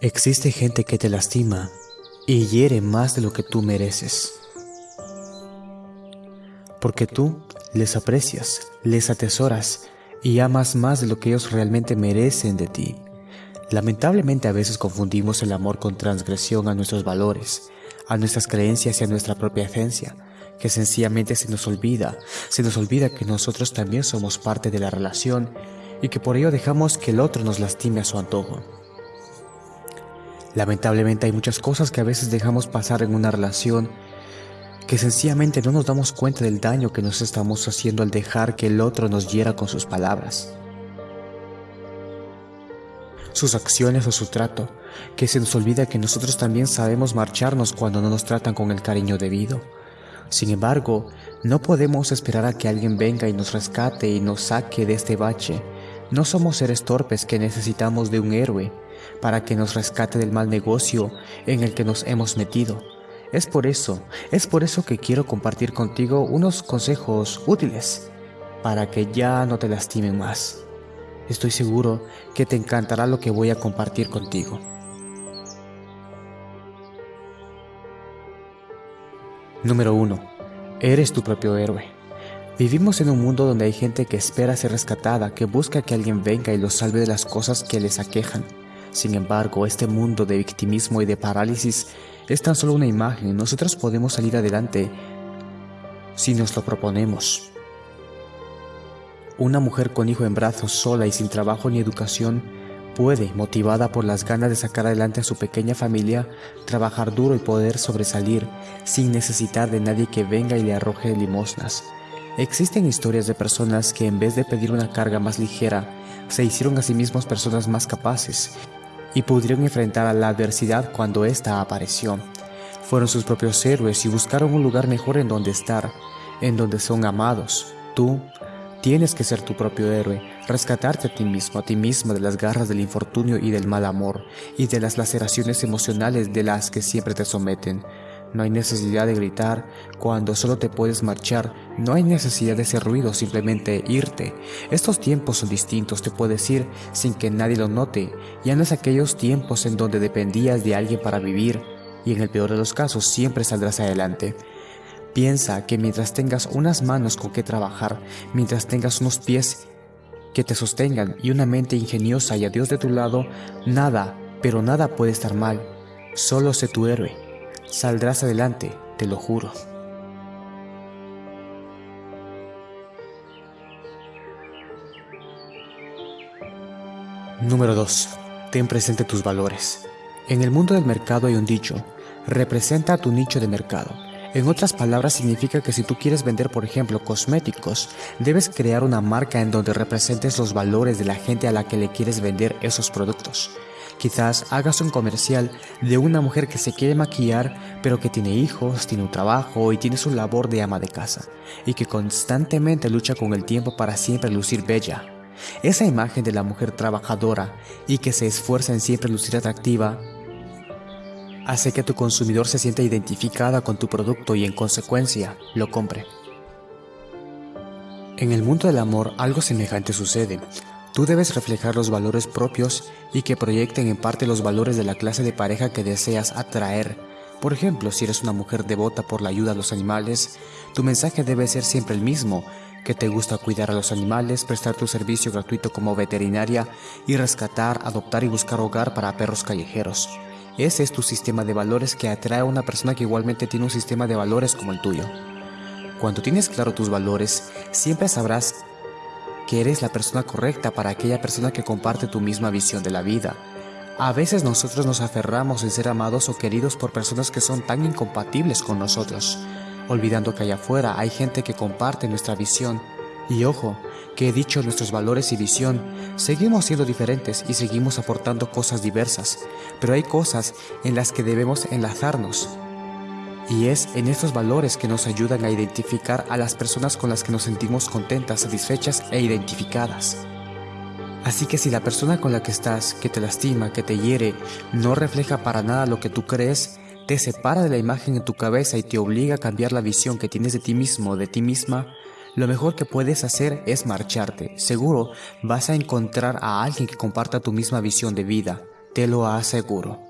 Existe gente que te lastima y hiere más de lo que tú mereces. Porque tú les aprecias, les atesoras y amas más de lo que ellos realmente merecen de ti. Lamentablemente a veces confundimos el amor con transgresión a nuestros valores, a nuestras creencias y a nuestra propia esencia, que sencillamente se nos olvida, se nos olvida que nosotros también somos parte de la relación y que por ello dejamos que el otro nos lastime a su antojo. Lamentablemente hay muchas cosas que a veces dejamos pasar en una relación que sencillamente no nos damos cuenta del daño que nos estamos haciendo al dejar que el otro nos hiera con sus palabras, sus acciones o su trato, que se nos olvida que nosotros también sabemos marcharnos cuando no nos tratan con el cariño debido. Sin embargo, no podemos esperar a que alguien venga y nos rescate y nos saque de este bache. No somos seres torpes que necesitamos de un héroe, para que nos rescate del mal negocio en el que nos hemos metido. Es por eso, es por eso que quiero compartir contigo unos consejos útiles para que ya no te lastimen más. Estoy seguro que te encantará lo que voy a compartir contigo. Número 1. Eres tu propio héroe. Vivimos en un mundo donde hay gente que espera ser rescatada, que busca que alguien venga y los salve de las cosas que les aquejan. Sin embargo, este mundo de victimismo y de parálisis es tan solo una imagen. Nosotros podemos salir adelante si nos lo proponemos. Una mujer con hijo en brazos, sola y sin trabajo ni educación, puede, motivada por las ganas de sacar adelante a su pequeña familia, trabajar duro y poder sobresalir sin necesitar de nadie que venga y le arroje limosnas. Existen historias de personas que en vez de pedir una carga más ligera, se hicieron a sí mismos personas más capaces y pudieron enfrentar a la adversidad cuando ésta apareció. Fueron sus propios héroes y buscaron un lugar mejor en donde estar, en donde son amados. Tú tienes que ser tu propio héroe, rescatarte a ti mismo, a ti misma de las garras del infortunio y del mal amor, y de las laceraciones emocionales de las que siempre te someten. No hay necesidad de gritar cuando solo te puedes marchar. No hay necesidad de hacer ruido, simplemente irte. Estos tiempos son distintos, te puedes ir sin que nadie lo note. Ya no es aquellos tiempos en donde dependías de alguien para vivir y en el peor de los casos siempre saldrás adelante. Piensa que mientras tengas unas manos con que trabajar, mientras tengas unos pies que te sostengan y una mente ingeniosa y a Dios de tu lado, nada, pero nada puede estar mal. Solo sé tu héroe. Saldrás adelante, te lo juro. Número 2. Ten presente tus valores. En el mundo del mercado hay un dicho, representa tu nicho de mercado. En otras palabras significa que si tú quieres vender por ejemplo cosméticos, debes crear una marca en donde representes los valores de la gente a la que le quieres vender esos productos. Quizás hagas un comercial de una mujer que se quiere maquillar, pero que tiene hijos, tiene un trabajo y tiene su labor de ama de casa, y que constantemente lucha con el tiempo para siempre lucir bella. Esa imagen de la mujer trabajadora y que se esfuerza en siempre lucir atractiva hace que tu consumidor se sienta identificada con tu producto y en consecuencia lo compre. En el mundo del amor algo semejante sucede. Tú debes reflejar los valores propios y que proyecten en parte los valores de la clase de pareja que deseas atraer. Por ejemplo, si eres una mujer devota por la ayuda a los animales, tu mensaje debe ser siempre el mismo, que te gusta cuidar a los animales, prestar tu servicio gratuito como veterinaria y rescatar, adoptar y buscar hogar para perros callejeros. Ese es tu sistema de valores que atrae a una persona que igualmente tiene un sistema de valores como el tuyo. Cuando tienes claro tus valores, siempre sabrás que eres la persona correcta para aquella persona que comparte tu misma visión de la vida. A veces nosotros nos aferramos en ser amados o queridos por personas que son tan incompatibles con nosotros, olvidando que allá afuera hay gente que comparte nuestra visión. Y ojo, que he dicho nuestros valores y visión, seguimos siendo diferentes y seguimos aportando cosas diversas, pero hay cosas en las que debemos enlazarnos y es en estos valores que nos ayudan a identificar a las personas con las que nos sentimos contentas, satisfechas e identificadas. Así que si la persona con la que estás, que te lastima, que te hiere, no refleja para nada lo que tú crees, te separa de la imagen en tu cabeza y te obliga a cambiar la visión que tienes de ti mismo, de ti misma, lo mejor que puedes hacer es marcharte. Seguro vas a encontrar a alguien que comparta tu misma visión de vida, te lo aseguro.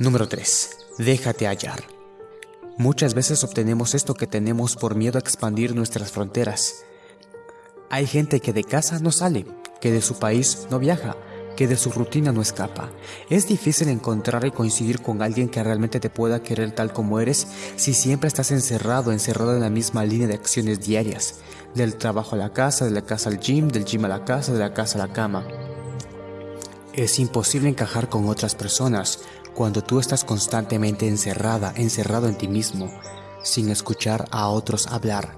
Número 3. Déjate hallar. Muchas veces obtenemos esto que tenemos por miedo a expandir nuestras fronteras. Hay gente que de casa no sale, que de su país no viaja, que de su rutina no escapa. Es difícil encontrar y coincidir con alguien que realmente te pueda querer tal como eres si siempre estás encerrado, encerrado en la misma línea de acciones diarias, del trabajo a la casa, de la casa al gym, del gym a la casa, de la casa a la cama. Es imposible encajar con otras personas cuando tú estás constantemente encerrada, encerrado en ti mismo, sin escuchar a otros hablar.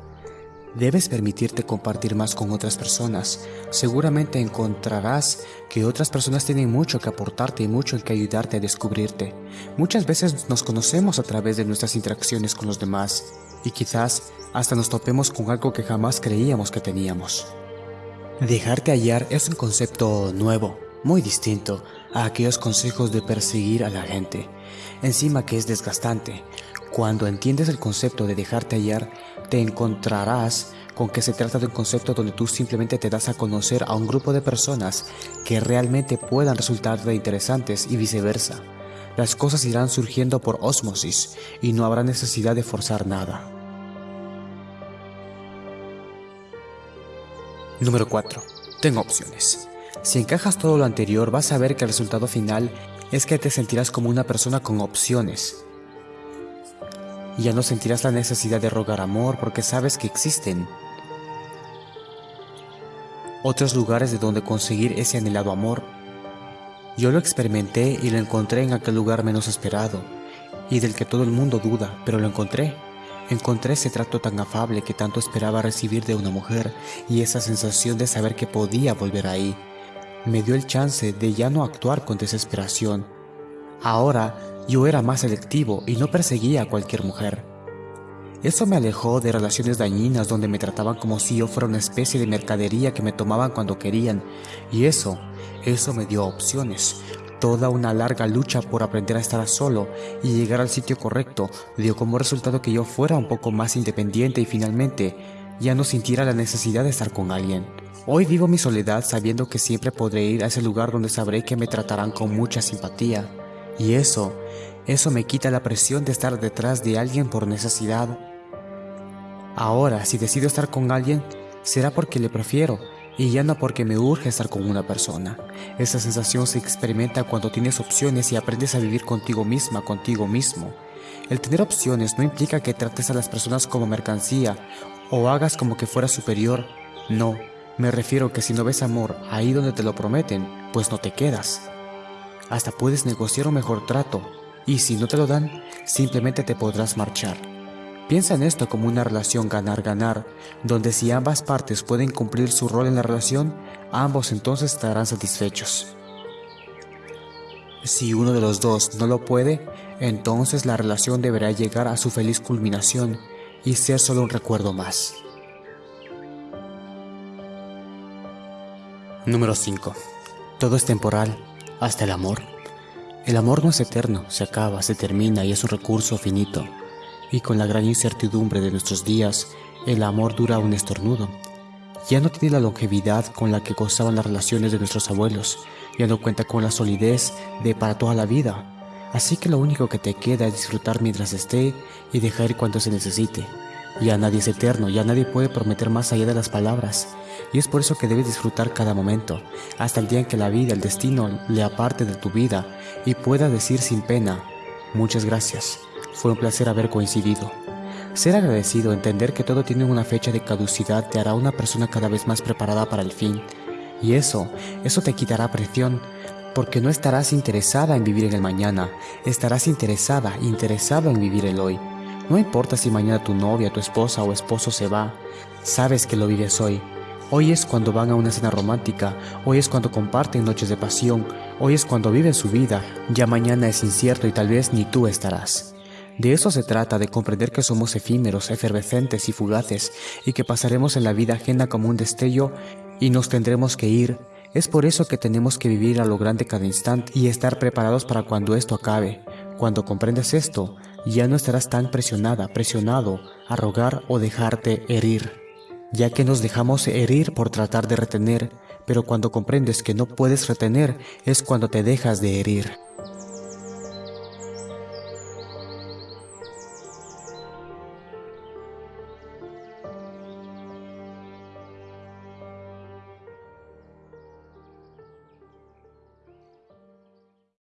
Debes permitirte compartir más con otras personas. Seguramente encontrarás que otras personas tienen mucho que aportarte y mucho en que ayudarte a descubrirte. Muchas veces nos conocemos a través de nuestras interacciones con los demás y quizás hasta nos topemos con algo que jamás creíamos que teníamos. Dejarte hallar es un concepto nuevo, muy distinto a aquellos consejos de perseguir a la gente. Encima que es desgastante. Cuando entiendes el concepto de dejarte hallar, te encontrarás con que se trata de un concepto donde tú simplemente te das a conocer a un grupo de personas que realmente puedan resultarte interesantes y viceversa. Las cosas irán surgiendo por ósmosis y no habrá necesidad de forzar nada. Número 4. Tengo opciones. Si encajas todo lo anterior, vas a ver que el resultado final es que te sentirás como una persona con opciones. Ya no sentirás la necesidad de rogar amor porque sabes que existen otros lugares de donde conseguir ese anhelado amor. Yo lo experimenté y lo encontré en aquel lugar menos esperado y del que todo el mundo duda, pero lo encontré. Encontré ese trato tan afable que tanto esperaba recibir de una mujer y esa sensación de saber que podía volver ahí me dio el chance de ya no actuar con desesperación. Ahora yo era más selectivo y no perseguía a cualquier mujer. Eso me alejó de relaciones dañinas donde me trataban como si yo fuera una especie de mercadería que me tomaban cuando querían. Y eso, eso me dio opciones. Toda una larga lucha por aprender a estar solo y llegar al sitio correcto dio como resultado que yo fuera un poco más independiente y finalmente ya no sintiera la necesidad de estar con alguien. Hoy vivo mi soledad sabiendo que siempre podré ir a ese lugar donde sabré que me tratarán con mucha simpatía. Y eso, eso me quita la presión de estar detrás de alguien por necesidad. Ahora, si decido estar con alguien, será porque le prefiero y ya no porque me urge estar con una persona. Esa sensación se experimenta cuando tienes opciones y aprendes a vivir contigo misma, contigo mismo. El tener opciones no implica que trates a las personas como mercancía o hagas como que fuera superior. No, me refiero que si no ves amor ahí donde te lo prometen, pues no te quedas. Hasta puedes negociar un mejor trato, y si no te lo dan, simplemente te podrás marchar. Piensa en esto como una relación ganar-ganar, donde si ambas partes pueden cumplir su rol en la relación, ambos entonces estarán satisfechos. Si uno de los dos no lo puede, entonces la relación deberá llegar a su feliz culminación y ser solo un recuerdo más. Número 5. Todo es temporal, hasta el amor. El amor no es eterno, se acaba, se termina y es un recurso finito. Y con la gran incertidumbre de nuestros días, el amor dura un estornudo. Ya no tiene la longevidad con la que gozaban las relaciones de nuestros abuelos, ya no cuenta con la solidez de para toda la vida. Así que lo único que te queda es disfrutar mientras esté y dejar ir cuando se necesite. Ya nadie es eterno, ya nadie puede prometer más allá de las palabras. Y es por eso que debes disfrutar cada momento, hasta el día en que la vida, el destino, le aparte de tu vida y pueda decir sin pena, muchas gracias, fue un placer haber coincidido. Ser agradecido, entender que todo tiene una fecha de caducidad te hará una persona cada vez más preparada para el fin. Y eso, eso te quitará presión, porque no estarás interesada en vivir en el mañana, estarás interesada, interesado en vivir el hoy. No importa si mañana tu novia, tu esposa o esposo se va, sabes que lo vives hoy, Hoy es cuando van a una cena romántica, hoy es cuando comparten noches de pasión, hoy es cuando viven su vida, ya mañana es incierto y tal vez ni tú estarás. De eso se trata, de comprender que somos efímeros, efervescentes y fugaces, y que pasaremos en la vida ajena como un destello y nos tendremos que ir. Es por eso que tenemos que vivir a lo grande cada instante y estar preparados para cuando esto acabe. Cuando comprendes esto, ya no estarás tan presionada, presionado a rogar o dejarte herir ya que nos dejamos herir por tratar de retener, pero cuando comprendes que no puedes retener es cuando te dejas de herir.